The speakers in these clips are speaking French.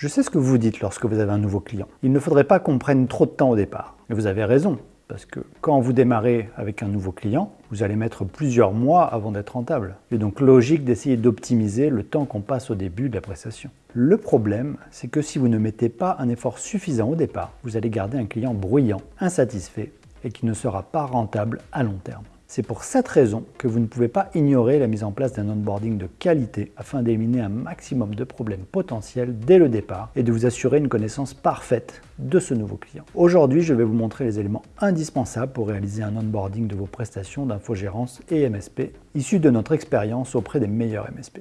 Je sais ce que vous dites lorsque vous avez un nouveau client. Il ne faudrait pas qu'on prenne trop de temps au départ. Et vous avez raison, parce que quand vous démarrez avec un nouveau client, vous allez mettre plusieurs mois avant d'être rentable. Il est donc logique d'essayer d'optimiser le temps qu'on passe au début de la prestation. Le problème, c'est que si vous ne mettez pas un effort suffisant au départ, vous allez garder un client bruyant, insatisfait et qui ne sera pas rentable à long terme. C'est pour cette raison que vous ne pouvez pas ignorer la mise en place d'un onboarding de qualité afin d'éliminer un maximum de problèmes potentiels dès le départ et de vous assurer une connaissance parfaite de ce nouveau client. Aujourd'hui, je vais vous montrer les éléments indispensables pour réaliser un onboarding de vos prestations d'infogérance et MSP issus de notre expérience auprès des meilleurs MSP.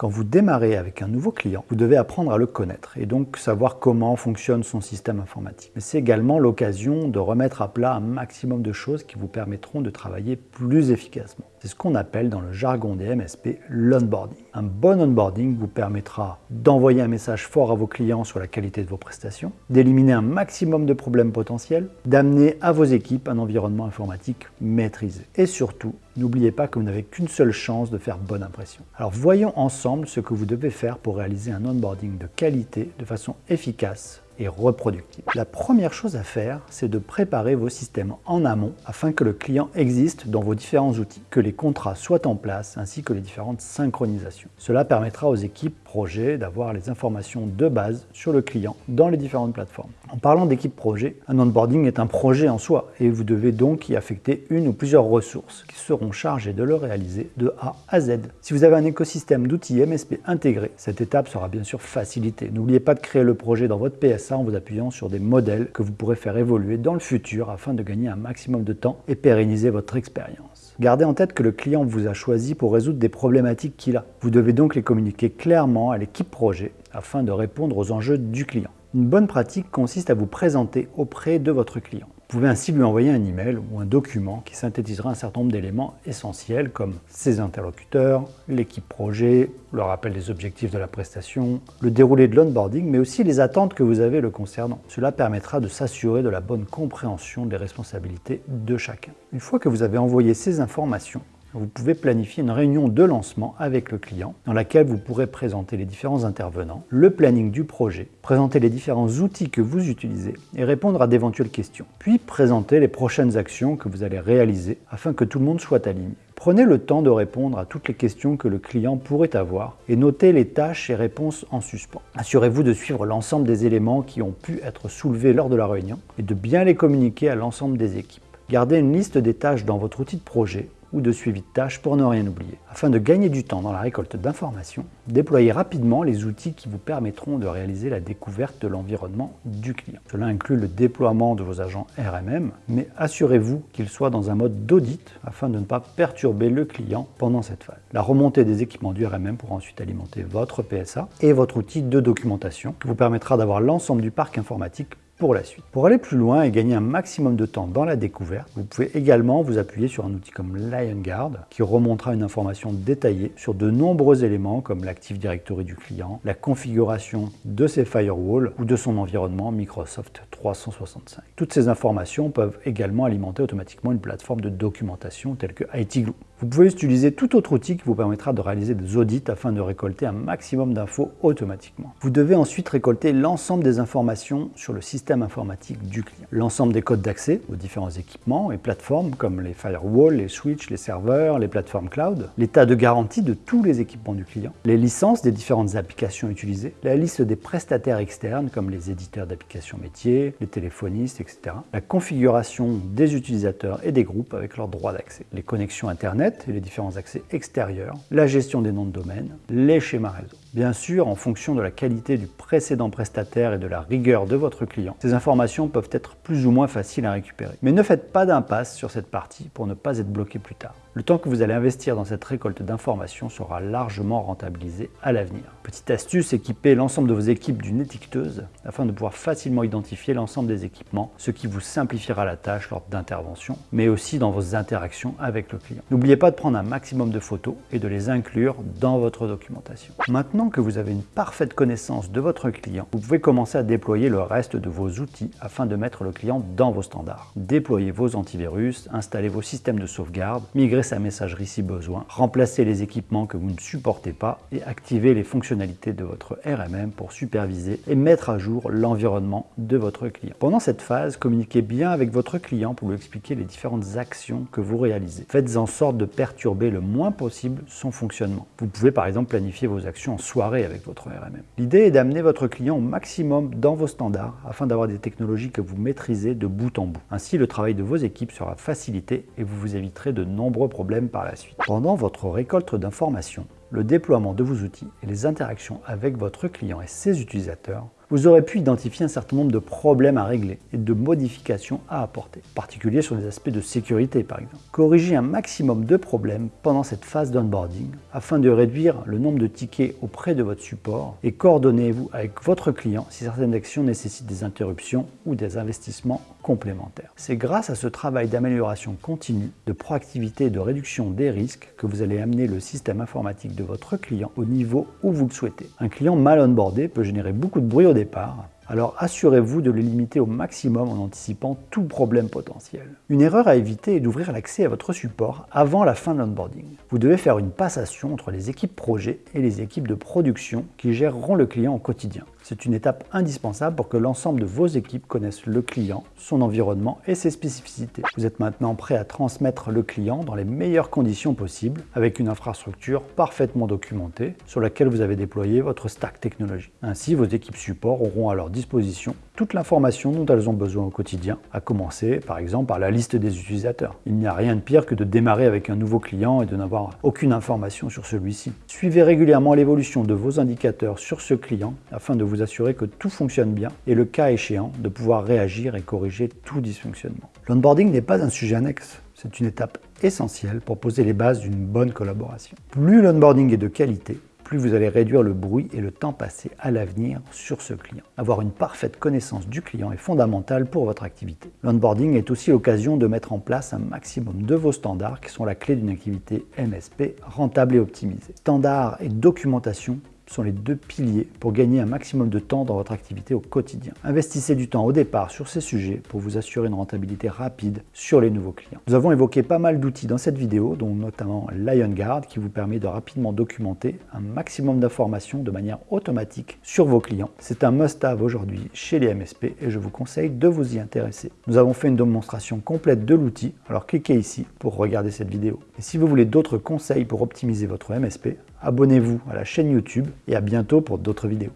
Quand vous démarrez avec un nouveau client, vous devez apprendre à le connaître et donc savoir comment fonctionne son système informatique. Mais c'est également l'occasion de remettre à plat un maximum de choses qui vous permettront de travailler plus efficacement. C'est ce qu'on appelle dans le jargon des MSP l'onboarding. Un bon onboarding vous permettra d'envoyer un message fort à vos clients sur la qualité de vos prestations, d'éliminer un maximum de problèmes potentiels, d'amener à vos équipes un environnement informatique maîtrisé. Et surtout, n'oubliez pas que vous n'avez qu'une seule chance de faire bonne impression. Alors voyons ensemble ce que vous devez faire pour réaliser un onboarding de qualité de façon efficace et reproductible. La première chose à faire, c'est de préparer vos systèmes en amont afin que le client existe dans vos différents outils, que les contrats soient en place ainsi que les différentes synchronisations. Cela permettra aux équipes projet d'avoir les informations de base sur le client dans les différentes plateformes. En parlant d'équipe projet, un onboarding est un projet en soi et vous devez donc y affecter une ou plusieurs ressources qui seront chargées de le réaliser de A à Z. Si vous avez un écosystème d'outils MSP intégré, cette étape sera bien sûr facilitée. N'oubliez pas de créer le projet dans votre PSA en vous appuyant sur des modèles que vous pourrez faire évoluer dans le futur afin de gagner un maximum de temps et pérenniser votre expérience. Gardez en tête que le client vous a choisi pour résoudre des problématiques qu'il a. Vous devez donc les communiquer clairement à l'équipe projet afin de répondre aux enjeux du client. Une bonne pratique consiste à vous présenter auprès de votre client. Vous pouvez ainsi lui envoyer un email ou un document qui synthétisera un certain nombre d'éléments essentiels comme ses interlocuteurs, l'équipe projet, le rappel des objectifs de la prestation, le déroulé de l'onboarding, mais aussi les attentes que vous avez le concernant. Cela permettra de s'assurer de la bonne compréhension des responsabilités de chacun. Une fois que vous avez envoyé ces informations, vous pouvez planifier une réunion de lancement avec le client dans laquelle vous pourrez présenter les différents intervenants, le planning du projet, présenter les différents outils que vous utilisez et répondre à d'éventuelles questions. Puis présenter les prochaines actions que vous allez réaliser afin que tout le monde soit aligné. Prenez le temps de répondre à toutes les questions que le client pourrait avoir et notez les tâches et réponses en suspens. Assurez-vous de suivre l'ensemble des éléments qui ont pu être soulevés lors de la réunion et de bien les communiquer à l'ensemble des équipes. Gardez une liste des tâches dans votre outil de projet ou de suivi de tâches pour ne rien oublier. Afin de gagner du temps dans la récolte d'informations, déployez rapidement les outils qui vous permettront de réaliser la découverte de l'environnement du client. Cela inclut le déploiement de vos agents RMM, mais assurez-vous qu'ils soient dans un mode d'audit afin de ne pas perturber le client pendant cette phase. La remontée des équipements du RMM pourra ensuite alimenter votre PSA et votre outil de documentation qui vous permettra d'avoir l'ensemble du parc informatique pour la suite. Pour aller plus loin et gagner un maximum de temps dans la découverte, vous pouvez également vous appuyer sur un outil comme LionGuard qui remontera une information détaillée sur de nombreux éléments comme l'Active Directory du client, la configuration de ses firewalls ou de son environnement Microsoft 365. Toutes ces informations peuvent également alimenter automatiquement une plateforme de documentation telle que ITGlue. Vous pouvez utiliser tout autre outil qui vous permettra de réaliser des audits afin de récolter un maximum d'infos automatiquement. Vous devez ensuite récolter l'ensemble des informations sur le système informatique du client. L'ensemble des codes d'accès aux différents équipements et plateformes comme les firewalls, les switches, les serveurs, les plateformes cloud, l'état de garantie de tous les équipements du client, les licences des différentes applications utilisées, la liste des prestataires externes comme les éditeurs d'applications métiers, les téléphonistes, etc. La configuration des utilisateurs et des groupes avec leurs droits d'accès, les connexions Internet et les différents accès extérieurs, la gestion des noms de domaine, les schémas réseau. Bien sûr, en fonction de la qualité du précédent prestataire et de la rigueur de votre client, ces informations peuvent être plus ou moins faciles à récupérer. Mais ne faites pas d'impasse sur cette partie pour ne pas être bloqué plus tard. Le temps que vous allez investir dans cette récolte d'informations sera largement rentabilisé à l'avenir. Petite astuce, équipez l'ensemble de vos équipes d'une étiqueteuse afin de pouvoir facilement identifier l'ensemble des équipements, ce qui vous simplifiera la tâche lors d'interventions, mais aussi dans vos interactions avec le client. N'oubliez pas de prendre un maximum de photos et de les inclure dans votre documentation. Maintenant, Que vous avez une parfaite connaissance de votre client, vous pouvez commencer à déployer le reste de vos outils afin de mettre le client dans vos standards. Déployez vos antivirus, installez vos systèmes de sauvegarde, migrez sa messagerie si besoin, remplacez les équipements que vous ne supportez pas et activez les fonctionnalités de votre RMM pour superviser et mettre à jour l'environnement de votre client. Pendant cette phase, communiquez bien avec votre client pour lui expliquer les différentes actions que vous réalisez. Faites en sorte de perturber le moins possible son fonctionnement. Vous pouvez par exemple planifier vos actions en avec votre RMM. L'idée est d'amener votre client au maximum dans vos standards afin d'avoir des technologies que vous maîtrisez de bout en bout. Ainsi, le travail de vos équipes sera facilité et vous vous éviterez de nombreux problèmes par la suite. Pendant votre récolte d'informations, le déploiement de vos outils et les interactions avec votre client et ses utilisateurs vous aurez pu identifier un certain nombre de problèmes à régler et de modifications à apporter, en particulier sur les aspects de sécurité par exemple. Corrigez un maximum de problèmes pendant cette phase d'onboarding afin de réduire le nombre de tickets auprès de votre support et coordonnez-vous avec votre client si certaines actions nécessitent des interruptions ou des investissements C'est grâce à ce travail d'amélioration continue, de proactivité et de réduction des risques que vous allez amener le système informatique de votre client au niveau où vous le souhaitez. Un client mal onboardé peut générer beaucoup de bruit au départ, alors assurez-vous de le limiter au maximum en anticipant tout problème potentiel. Une erreur à éviter est d'ouvrir l'accès à votre support avant la fin de l'onboarding. Vous devez faire une passation entre les équipes projet et les équipes de production qui géreront le client au quotidien. C'est une étape indispensable pour que l'ensemble de vos équipes connaissent le client, son environnement et ses spécificités. Vous êtes maintenant prêt à transmettre le client dans les meilleures conditions possibles avec une infrastructure parfaitement documentée sur laquelle vous avez déployé votre stack technologie. Ainsi, vos équipes support auront à leur disposition toute l'information dont elles ont besoin au quotidien, à commencer par exemple par la liste des utilisateurs. Il n'y a rien de pire que de démarrer avec un nouveau client et de n'avoir aucune information sur celui-ci. Suivez régulièrement l'évolution de vos indicateurs sur ce client afin de vous assurer que tout fonctionne bien et le cas échéant de pouvoir réagir et corriger tout dysfonctionnement. L'onboarding n'est pas un sujet annexe, c'est une étape essentielle pour poser les bases d'une bonne collaboration. Plus l'onboarding est de qualité, plus vous allez réduire le bruit et le temps passé à l'avenir sur ce client. Avoir une parfaite connaissance du client est fondamental pour votre activité. L'onboarding est aussi l'occasion de mettre en place un maximum de vos standards qui sont la clé d'une activité MSP rentable et optimisée. Standards et documentation sont les deux piliers pour gagner un maximum de temps dans votre activité au quotidien. Investissez du temps au départ sur ces sujets pour vous assurer une rentabilité rapide sur les nouveaux clients. Nous avons évoqué pas mal d'outils dans cette vidéo, dont notamment LionGuard qui vous permet de rapidement documenter un maximum d'informations de manière automatique sur vos clients. C'est un must-have aujourd'hui chez les MSP et je vous conseille de vous y intéresser. Nous avons fait une démonstration complète de l'outil, alors cliquez ici pour regarder cette vidéo. Et si vous voulez d'autres conseils pour optimiser votre MSP, abonnez-vous à la chaîne YouTube et à bientôt pour d'autres vidéos.